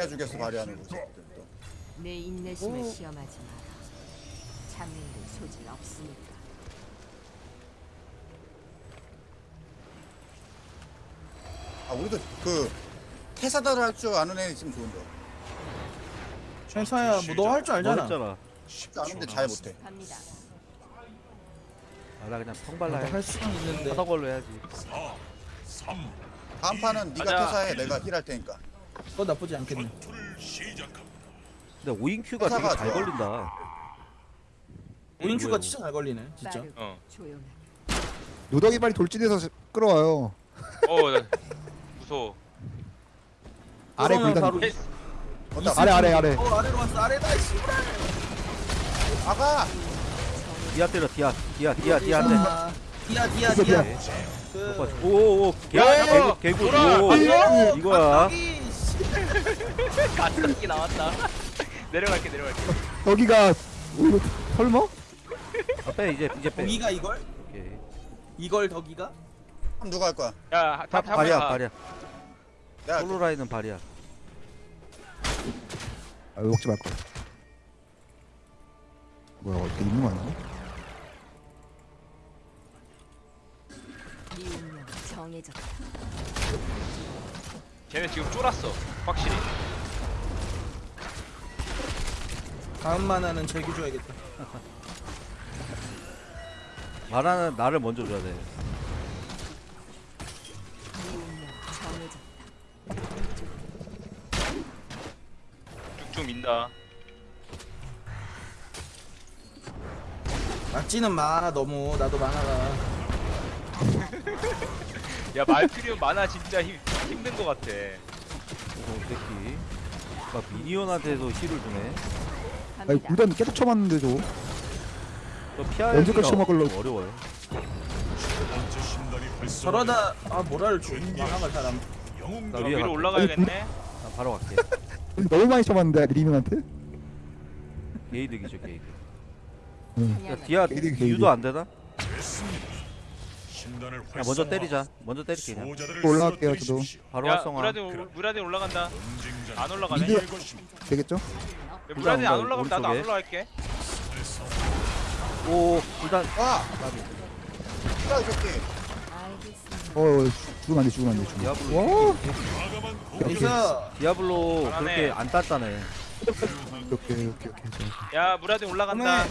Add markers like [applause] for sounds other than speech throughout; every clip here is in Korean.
해주겠어 발휘하는 거지. 또. 내 인내심을 오. 시험하지 마라. 장애인들 소질 없으니까. 아 우리도 그 태사다를 할 줄 아는 애 있으면 좋은데. 괜찮아 뭐너 할줄너 알잖아 했잖아. 쉽지 않은데 잘 못해. 갑니다. 아, 나 그냥 평발라 해. 할 수는 있는데 하던 걸로 해야지. 다음 판은 네가. 태사해 내가 힐할 테니까. 그거 나쁘지 않겠네 근데 오인큐가 되게 회사가 잘 좋아. 걸린다. 오인큐가 진짜 잘 걸리네 진짜 빠르고 어. 조용하게. 노덕이 빨리 돌진해서 끌어와요. 어, 나 무서워. 아래 불단. 바로 어따 아래 아래 아래. 어 아래로 왔어 아래다 씨 아가 디아 때려 디아 디아 디아 디아 한 대. 아, 디아 디아 디아 디아. 그 오오오 야, 개구 저거! 개구 돌아! 오 아, 이거야. 씨. [laughs] 가뜩이 나왔다. [laughs] 내려갈게, 내려갈게. 여기가 오히려 설마? 아, 빼 이제 이제 빼. 덕이가 이걸 오케이. 이걸 덕이가 그럼 누가 할 거야? 야, 탑, 탑, 발이야 탑. 발이야. 내가 할게. 솔로 라인은 발이야. 아 먹지 말 거. 뭐야 어떻게 있는 거 아니야? 네 운명 정해졌다. 쟤네 지금 쫄았어. 확실히. 다음 만화는 제기 줘야겠다 [laughs] 말하는 나를 먼저 줘야 돼. 쭉쭉 민다. 맞지는 마 너무 나도 만화가 [laughs] 야, 말필요 많아 진짜 힘, 힘든 거 같아. 오 새끼. 막 미니언한테도 힐을 주네. 아니. 불단 계속 쳐봤는데 저. 또 피하기가 언제까지 쳐먹으려고. 어려워요. 저러다 아 뭐라를 줘 만화가 잘안 나저 위에 위로 갈게. 올라가야겠네. 나 바로 갈게. 너무 많이 쳐봤는데 리밍한테. 게이득이죠 게이득. 야 디아 게이득, 게이득. 유도 안 되나? 야 먼저 때리자. 먼저 때릴게 그냥. 올라갈게요 저도. 바로 야, 활성화. 무라딘, 올- 무라딘 올라간다. 안 올라가네. 미드 야, 되겠죠? 무라딘 안 올라가면 나도 안 오른쪽에. 올라갈게. 오 일단 와. 야, 이 새끼. 알겠습니다. 어 죽으면 안 돼 죽으면 안 돼 죽으면. 디아블로. 와. 그래서 디아블로 잘하네. 그렇게 안 땄다네. 오케이 오케이 오케이 오케이. 야, 무라딘 올라간다.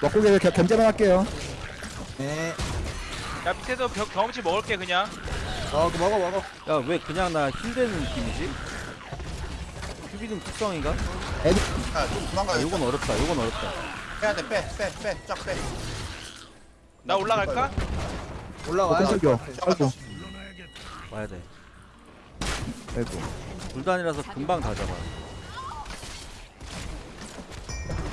먹고 게 견제만 할게요. 네 야, 밑에서 벽, 경험치 먹을게 그냥. 어, 그 먹어 먹어 야 왜 그냥 나 힐되는 느낌이지? 큐비등 특성인가? 야, 좀 도망가. 아, 요건 어렵다. 요건 어렵다. 빼야 돼. 빼, 빼, 빼. 쫙 빼. 나 올라갈까? 올라와요 깜짝이야. 아이고 와야 돼. 아이고. 불단이라서 금방 다 잡아.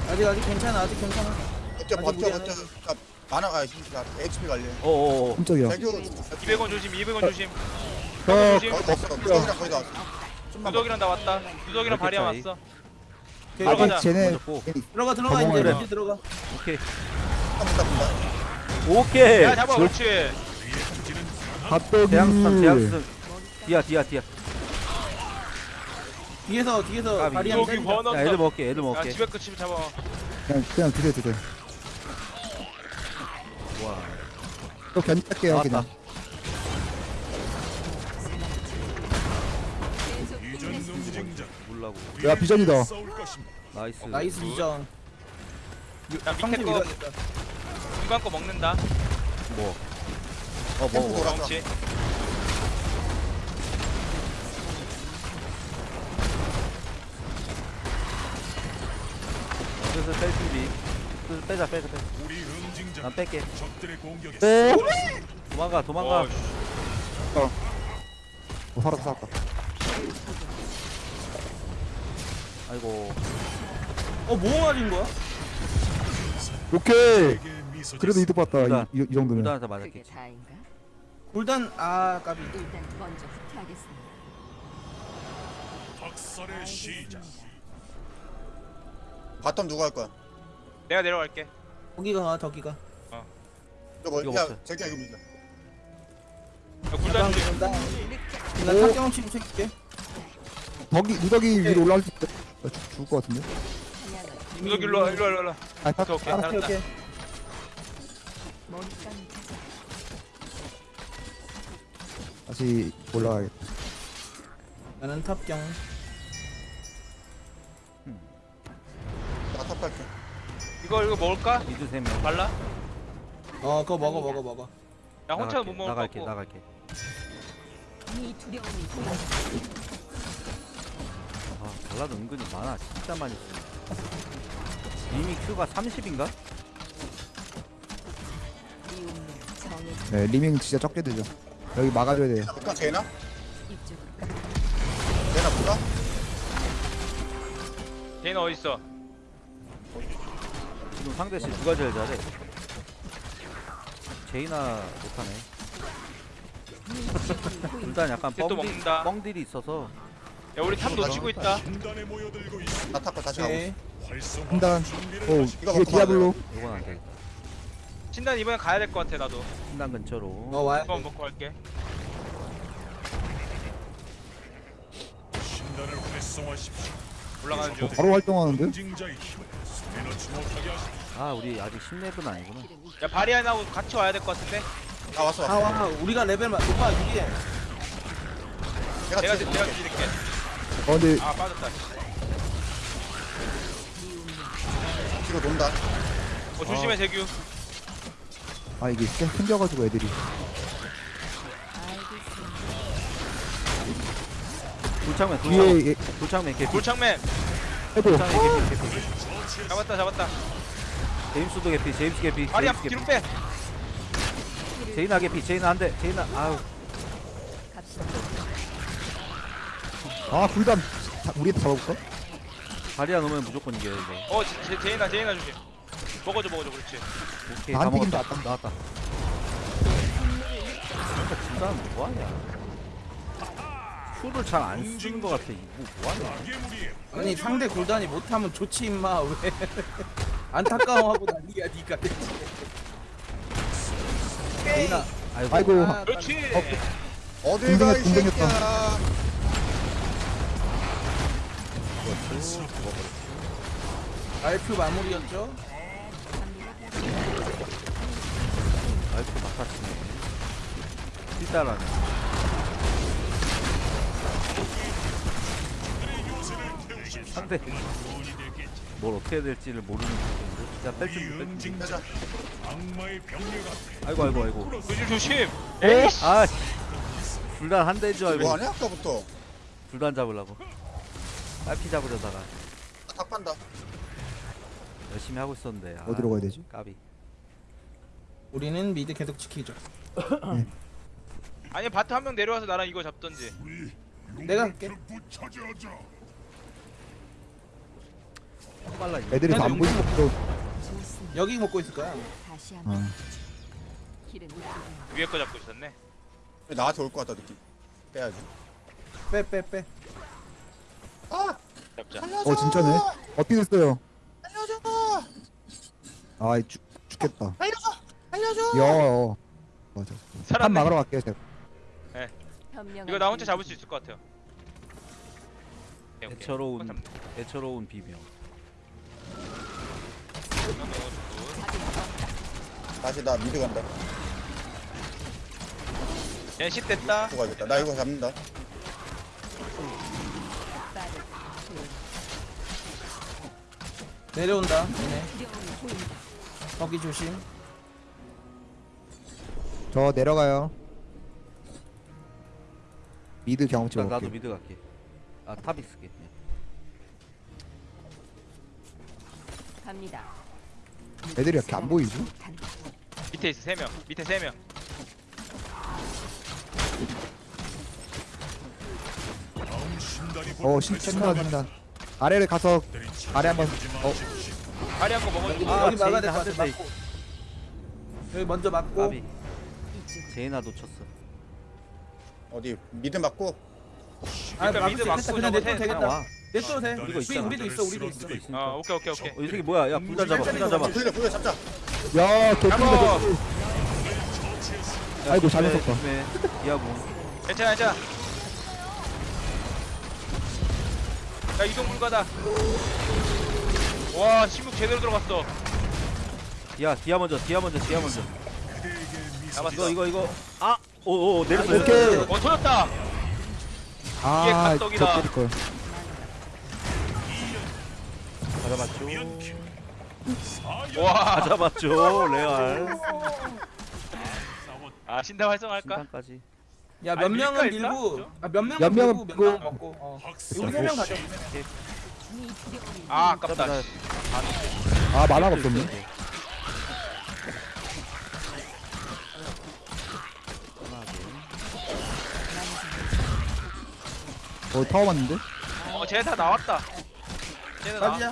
아직 아직 괜찮아 아직 괜찮아 버텨, 아직 버텨, 우리는- 버텨. 야, 만화가 힘들다. HP 관리. 어어어. 깜짝이야. 대교 200원 조심, 200원 조심. 어, 조심. 거의 다 왔어. 무적이랑 거의 다 왔어. 누덕이랑 나 왔다. 이렇게 바리야 차이. 왔어. 들어가자. 쟤네 맞았고. 들어가 들어가 이제 들어가 오케이. 더 문다, 문다. 오케이. 야, 잡아, 그렇지. 대항선. 디아 디아 디아. 뒤에서 뒤에서 까비. 바리안 여기 때린다. 번호. 야 애들 먹게 애들 야, 먹게. 집에 끝이 잡아. 그냥 그냥 드세요 드세요. 와. 또 나왔다. 그냥. 야 비전이다. nice. nice 이전 야, 밑에 거, 중간 거 먹는다. 뭐. 어 템포 뭐. 돌았어. 경험치. 슬슬 뺄 준비. 슬슬 빼자 빼자 빼자. 난 뺄게. 네. 도망가 도망가. 어, 씨. 어, 살았다 살았다. 아이고. 어뭐 맞은 거야? 오케이. 그래도 이득 봤다. 이, 이, 이 정도면. 맞았겠지. 다인가? 골단 아 까비 일단 먼저 후퇴하겠습니다. 바텀 누가 할 거야? 내가 내려갈게. 거기가 덕이가 저거 이거 야, 먹자. 제기야 이거 밀자. 야, 간다. 나 탑경 치고 챙길게. 덕이 누더기 위로 올라올 수 있어. 나 죽- 죽을 것 같은데. 여기 일로 와 일로 와 일로 와 아, 딱, 오케이, 오케이. 알았어. 오케이 오케이. 다시 올라가야겠다. 나는 탑경. 나 탑할게. 이거 이거 먹을까? 미드 세명 발라? 어 그거 먹어 먹어 먹어. 나 혼자 못 먹을 것 나갈게 같고 나갈게. 아 발라드 은근히 많아 진짜 많이 써 이미 큐가 30인가? 네 리밍 진짜 적게 되죠. 여기 막아줘야 돼요. 볼까 제나? 이쪽으로 제나 볼까? 걔는 어딨어? 지금 상대 씨 누가 제일 잘해? 제이나 못하네 [laughs] 일단 약간 쟤또 뻥딜, 먹는다. 뻥딜이 있어서 야 우리 탑 놓치고 있다 나 탑고 다시 가고 오케이. 있어. 한단. 오, 이거 디아블로. 이건 안 돼. 신당 이번엔 가야 될 것 같아 나도 신당 근처로 어 와야 이거 먹고 갈게 어, 올라가는 중 바로 활동하는데? 아 우리 아직 10렙은 아니구나 야 바리안하고 같이 와야 될 것 같은데? 아 왔어 아 왔어. 와 우리가 레벨 마- 높아 이게. 내가 내가 지- 내가 드릴게 어, 근데 아 빠졌다 뒤로 논다. 어 조심해 재규 아 이게 생- 생겨가지고 애들이. 알겠습니다. 돌창맨 예, 돌창맨 개피. 돌창맨 개피 개피 잡았다 잡았다 제임스도 개피 제임스 개피 바리안 제임스 뒤로 빼. 제이나 개피 제이나 한대 제이나 아우. 갑시다. 아 굴담. 자, 우리 한테 잡아볼까? 바리안 오면 무조건 이겨요 이거. 어 제, 제, 제이나 제이나 조심 먹어줘 먹어줘 그렇지. 오케이 안다 튀긴다, 먹었다. 나왔다. 진짜 진짜는 뭐하냐? 큐를 잘 안 쓰는 것 같아. 이거 뭐하냐? 아니 상대 골단이 못하면 좋지 임마 왜? 안타까워하고 난리야 니가. 제이나 아이고, 아이고. 아, 그렇지 어딜 가이 군댕이 새끼야. 알프 마무리였죠? 아이고 막다치네 띠따라네 상대 뭘 어떻게 해야 될지를 모르는 상태인데 야 뺄줄 뺄줄 빼자. 아이고 아이고 아이고. 조심! 조심 아 불단 한 대인 줄 알고. 뭐 하냐 아까부터. 불단 잡으려고. 딸피 잡으려다가. 나 탑한다. 열심히 하고 있었는데. 아, 어디로 가야 되지? 까비. 우리는 미드 계속 지키죠. 아니 바트 한 명 내려와서 나랑 이거 잡던지. 내가 할게. 빨라 이거 애들이 다안 보이고 또. 여기 먹고 있을 거야. 다시 한번 어. 길은 이쪽으로. 위에 거 잡고 있었네 나한테 올 것 같다 느낌. 빼야지. 빼 빼 빼. 아 잡자 살려줘. 어 진짜네. 어떻게 됐어요? 아 죽, 죽겠다. 알려줘. 알려줘. 야, 어. 맞아. 한 살았네 막으러 갈게요 제가. 현명한 이거 나 혼자 잡을 수 있을 것 같아요 오케이, 오케이. 애처로운 잡- 애처로운 비명. 다시 나 미드 간다. 얘쉿 됐다 죽어야겠다. 나 이거 잡는다. 내려온다. 얘네. 거기 조심. 저 내려가요. 미드 경험치 일단 나도 먹게. 미드 갈게 아 탑이 쓸게 갑니다. 애들이 이렇게 안 보이지? 밑에 있어 3명 밑에 3명 어 신천단 신단. 아래를 가서 아래 한번. 어 다리 한거 먹어주고 아, 여기 막아야 될것 같아. 막고. 여기 먼저 이쪽. 제이나 놓쳤어 어디 미드 맞고. 아, 일단 막을 미드 수 맞고 있겠다. 그냥 저거 내도 해. 그냥 되겠다. 와 내도 돼. 이거 우리 있잖아. 우리도 있어. 우리도 있어. 어 오케이 오케이 오케이 어, 이 새끼 뭐야 야 불단 잡아 불단 잡아 돌려 잡자. 야. 개꿀. 아이고, 잘못 썼다. 조심해. 디아고 괜찮아 괜찮아 야 이동 불가다 와 침묵 제대로 들어갔어 디아 디아 먼저 디아 먼저 디아 먼저 잡았어 이거 이거 이거 아 오오 내렸어 오케이. 어 터졌다 아. 저 때릴 걸. 가져봤죠. 와. 가져봤죠 레알. 아 신당 활성화할까? 신탄까지. 야 아니, 몇 명은 밀까, 일까? 밀고? 아, 몇 명은 몇 명은 밀고 몇 밀고. 명은 먹고 어. 우리 세명 가자. 아 아깝다. 나- 아, 만화가 없었네. 어, 타워 맞는데? 어 쟤네 다 나왔다. 쟤네 나 가자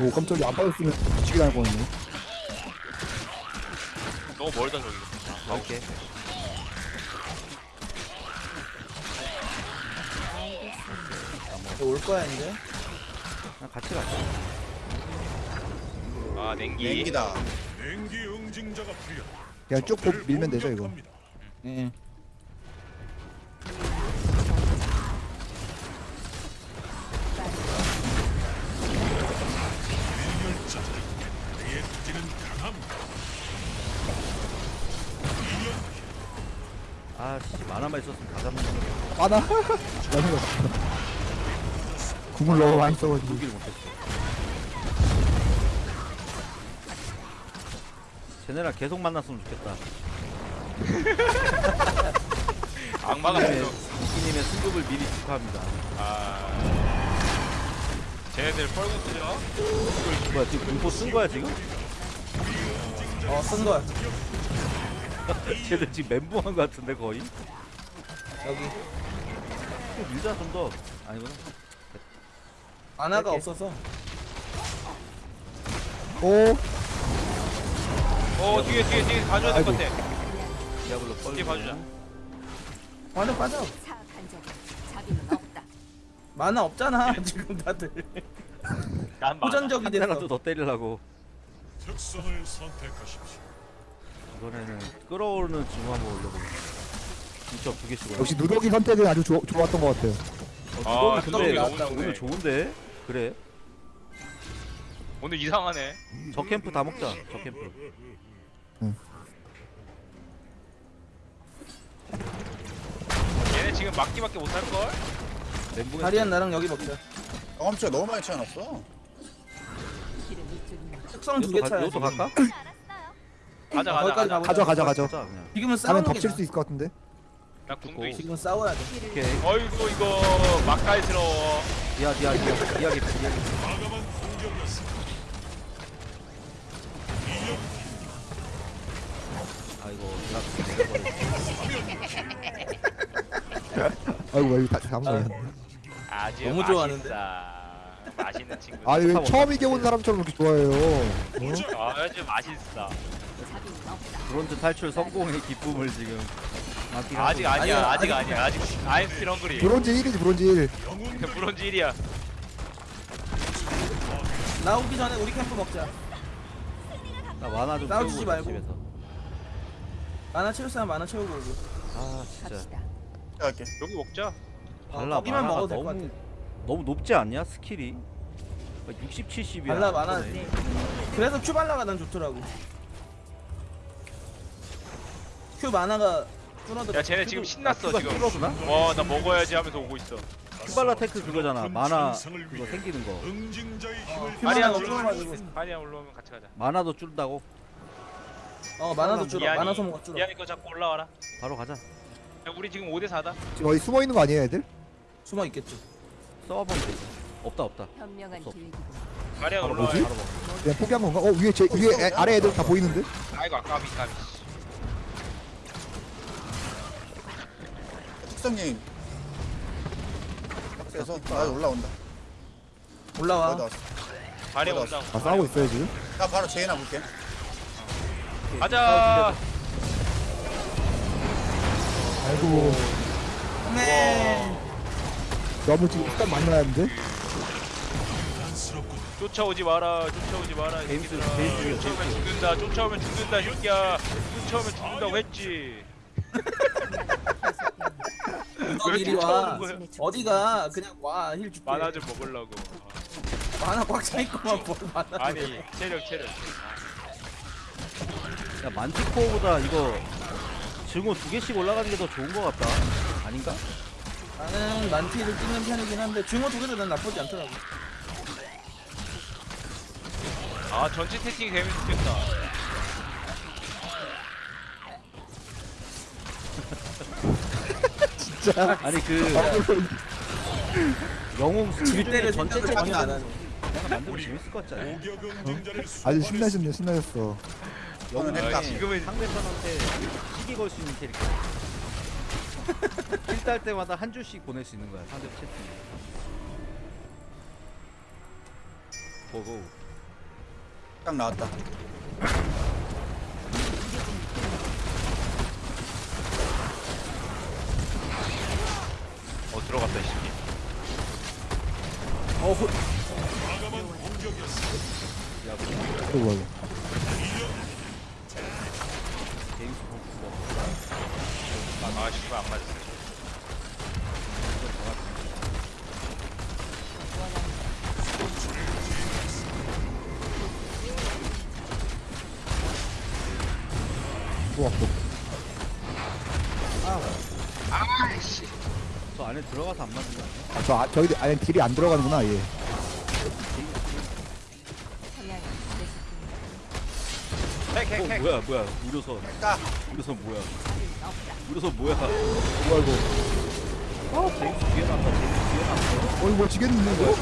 오, 깜짝이야. 안 빠졌으면 미치게 당할 뻔했네. 너무 멀다 저기 갈게 올 거야 이제? 그냥 같이 가자. 아 냉기. 냉기다. 그냥 쭉 보- 밀면 되죠, 이거. 예 아씨 만화만 있었으면 다 잡는 건데 만화? 만화가 없어. 궁을 너무 많이 써가지고. 못했어 쟤네랑 계속 만났으면 좋겠다 [laughs] 악마가 이님의, 됐어 이님의 승급을 미리 축하합니다 아 쟤네들 뻘궁 쓰죠? 뭐야 지금 공포 쓴 거야 지금? 어 쓴 거야. [laughs] 쟤들 지금 멘붕한 거 같은데 거의? 여기. 좀 밀자 좀 더. 아니구나. 만화가 없어서. 오, 어 뒤에 뒤에 뒤에. 봐줘야 될 것. 같아. 디아블로 뻘 뒤에 봐주자 만화 빠져 사악한 적이 자비는 없다. 만화 없잖아 [laughs] 지금 다들. 난 많아 호전적이 한 됐어 대라도 더 때리려고 이번에는 끌어오르는 징후 한번 올려보겠습니다. 진짜 두 개씩 올려 역시 누더기 선택은 아주 좋, 좋았던 것 같아요. 아 근데 근데 오늘 좋은데? 그래. 오늘 이상하네. 저 캠프 다 먹자 저 캠프. 얘네 지금 막기밖에 못할 걸? 멘붕에 다리안 나랑 여기 먹자. 경험치가 너무 많이 차이 났어. 특성 두개 이것도 지금. 갈까? [laughs] 가자 가자 거기까지 가자 가보자 가져, 가져, 가져. 가자 그냥 지금은 싸우는 게 덮칠. 수 있을 것 같은데? 나 궁도 있어 지금 싸워야 돼 오케이 어이구 이거 막갈스러워 디아 디아 디아 디아 개피 디아 개피 아이고 아이고, 이거 다, 걸렸네. 아주 너무 맛있다. 좋아하는데? 맛있 는 친구 아니, 왜 처음 이겨본 사람처럼 그렇게 좋아해요? 어? 아주 맛있어. 자비는 없다. 브론즈 탈출 성공의 기쁨을 지금 아직 하고 아니야 아직 아니야, 아니야. 아직 still hungry 브론즈 1이지, 브론즈 1. [laughs] 브론즈 1이야. 나오기 전에 우리 캠프 먹자. 있- 나 만화 좀 채우고 말고. 집에서. 만화 채울 사람 만화 채우고 오고 아 진짜. 여기 먹자. 어, 발라 거기만 만화가 먹어도 될것 너무 같아. 너무 높지 않냐 스킬이 60, 70이야. 발라 만화 그래서 큐 발라가 난 좋더라고. 큐 만화가 줄어들어. 야 쟤네 지금 신났어 지금. 줄어드나? 와 나 먹어야지 하면서 오고 있어. 큐발라 테크 그거잖아. 만화 그거 생기는 거. 큐 아니야 만화가 올라오면 같이 가자. 만화도 줄다고? 어 만화도 줄어. 만화 소모가 줄어. 이한이 거 잡고 올라와라. 바로 가자. 야, 우리 지금 5대 4다. 지금 어디 숨어 있는 거 아니에요, 애들? 숨어 써보면 되지 없다 없다 현명한 없어. 마리아 바로 올라와 뭐지? 그냥 포기한 건가? 어, 위에, 제, 위에 애, 아래 애들 다 보이는데? 아이고 아까비 까비 특성님. 그래서 아 올라온다. 올라와 왔어. 맞아. 온다고 아, 싸우고 있어요, 지금? 나 바로 제이나 볼게. 가자 아이고, 네 너무 지금 시간 많이 나는데? 쫓아오지 마라 쫓아오지 마라 이 새끼들아. 제임스, 쫓아오면. 죽는다 쫓아오면 죽는다 이 새끼야. 쫓아오면 죽는다고 했지. 너왜 이리 와. 거야? 어디가 그냥 와 힐 줄게. 만화 좀 먹으려고. 만화 꽉 차있구만 뭘 만화 아니 체력 체력. 야 만티코어보다 이거 증오 두 개씩 올라가는 게 더 좋은 거 같다. 아닌가? 나는 만티를 찍는 편이긴 한데 중어 두 개도 난 나쁘지 않더라고 아 전체 채팅이 되면 좋겠다 [laughs] 진짜 아니 그 [laughs] 영웅 질 때를 전체 전혀 안 만들면 재밌을 것 같지 않아? 아주 신나셨네 신나셨어 아, 했다. 지금은 상대편한테 시기 걸 수 있는 캐릭터. 킬딸 때마다 한 줄씩 보낼 수 있는 거야 상대 채팅. 보고. 딱 나왔다. 어 들어갔다 이 새끼 어 호, 또 뭐야 아 씨발 안 맞았어 들어가서 안 맞는 거 아니야? 아, 저 아, 저기 안에 딜이 안 들어가는구나 얘 어 핵핵핵 뭐야 뭐야 우려선 까. 우려선 뭐야. 우려선 뭐야 뭐야 이거 어 제임스 뒤에 나왔다 제임스 뒤에 나왔어 어 이거 지겠는데 이거?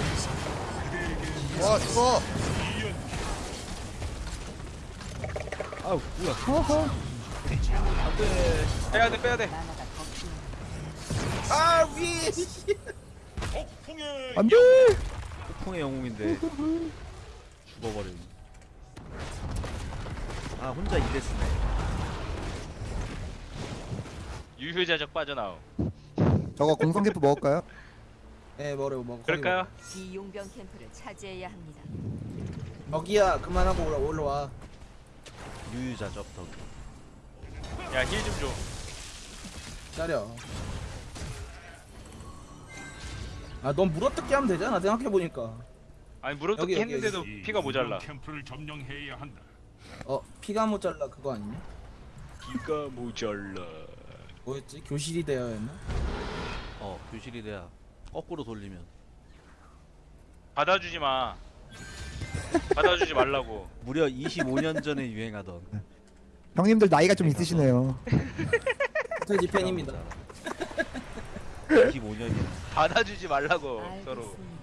와 죽어. 아우 뭐야 안돼 빼야돼 빼야돼 아 위에 안돼 폭풍의 영웅인데 죽어버린. 아 혼자 이랬으네. 유효자적 빠져나옴. 저거 공성대포 먹을까요? 예 뭐래 뭐 그럴까요? 이 용병 캠프를 차지해야 합니다. 뭐. 저기야 그만하고 올라, 올라와. 유유자적 덕 야힐 좀줘. 기다려 아넌 물어뜯기 하면 되잖아 생각해보니까. 아니 물어뜯기 여기, 여기, 했는데도 피가 모자라. 캠프를 점령해야 한다. 어 피가 모자라 그거 아니냐? 피가 모자라. 뭐였지? 교실이 되어 했나? 어 교실이 돼야 거꾸로 돌리면. 받아주지 마. 받아주지 말라고. [laughs] 무려 25년 전에 유행하던. 형님들 나이가 좀 있으시네요. 호텔지 팬입니다. 25년이야 받아주지 말라고 서로 알겠습니다.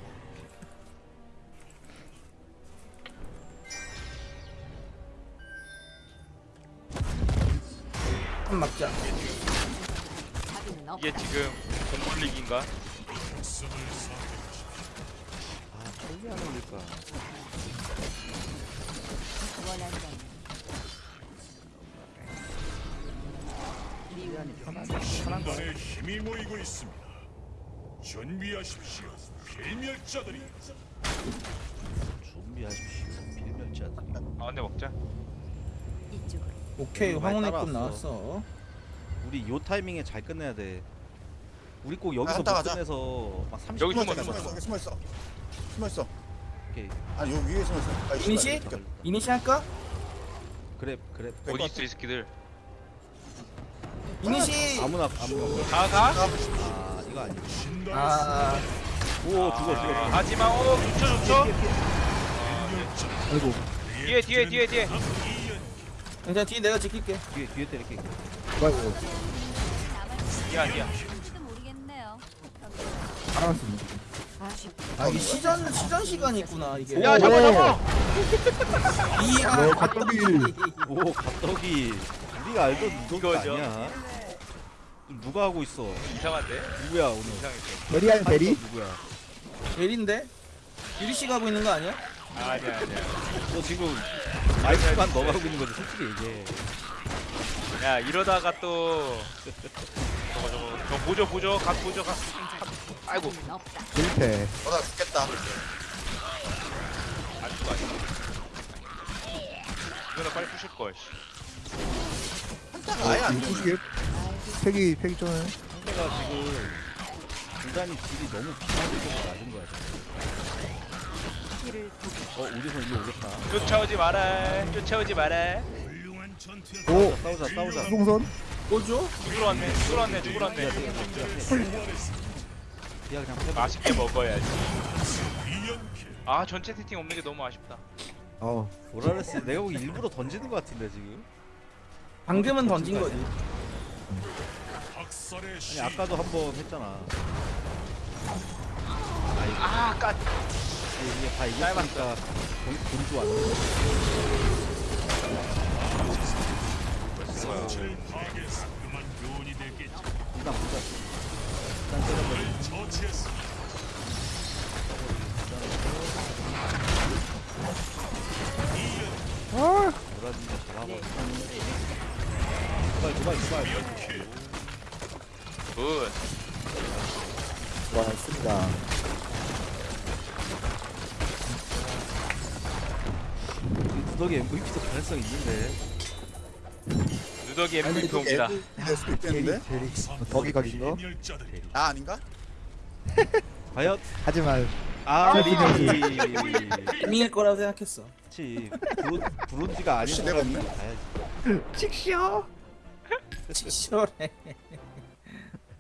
한 막자. 이게 지금 공불리기인가? 아 저기 안 올릴까 원한다면 신단에 힘이 모이고 있습니다. 준비하십시오. 필멸자들이 준비하십시오 필멸자들이 아 근데 먹자 이쪽으로 오케이 여기 많이 황혼의 꽃 따라왔어. 나왔어 우리 요 타이밍에 잘 끝내야 돼 우리 꼭 여기서 갔다 못 가자. 끝내서 막 30분 여기 숨어 숨어, 있어. 숨어 있어. 숨어 있어. 숨어 있어. 오케이 아니 여기 위에 숨어 있어. 아, 이니시? 이니시 할까? 그래 그래 어디 있어 이 새끼들 이니시 아무나 아무나 가 가? 아 이거 아니야? 아. 오 죽어 죽어 하지마 어 좋죠? 좋죠 아이고. 뒤에 뒤에 뒤에 뒤에. 괜찮아 뒤에 내가 지킬게. 뒤에 뒤에 때릴게. 이거 뒤야 뒤야 모르겠네요. 알았습니다. 아 이게 시전 시전 시간이 있구나 이게. 야 잡아 잡아! 이야 어, 갑자기. 오 갑자기. 우리가 알던 이거 이거죠. 아니야 누가 하고 있어 이상한데? 누구야 오늘 이상했어 베리 아니 베리? 누구야 벨인데 유리 씨가 하고 있는 거 아니야? 아니야 아니야 너 지금 마이크만 너가 하고 있는 거지 솔직히 얘기해 야 이러다가 또 저거 저거 저 보조 보조 각 보조 각 아이고. 실패 어나 죽겠다. 수가 아니야. 이거는 빨리 부실 걸. 한타가 아예 안 돼. 부시게 팩이 팩이 전에 상대가 지금 불단이 딜이 너무 비상적으로 낮은 거야 지금. 어 우주선 이거 오겠다 쫓아오지 마라. 쫓아오지 마라. 오 싸우자 싸우자 수동선 뭐죠? 죽으러 왔네. 죽으러 왔네. 죽으러 왔네. 비야 그냥 패 맛있게 먹어야지. 아 전체 세팅 없는 게 너무 아쉽다. 어 보라레스 내가 보기 일부러 던지는 거 같은데 지금 방금은 던진 거지. 아니 시 아까도 한 번 했잖아. 아 까. 이게 다 이겼으니까 돈, 돈도 안. 일단 보자. 일단 처치했어. 아, 보라진다 잡아버려 두발 두발 두발 Good. 고맙습니다 누더기 MVP도 가능성 있는데 누더기 MVP 옵니다. MVP 될 수도 있겠는데? 덕이 각인 거 아 아닌가? [laughs] 과연 하지만 아 리밍일 거라고 생각했어. 그렇지 브론, 브론즈가 아닌 사람이 없네? 가야지 ちくしょう 치열해.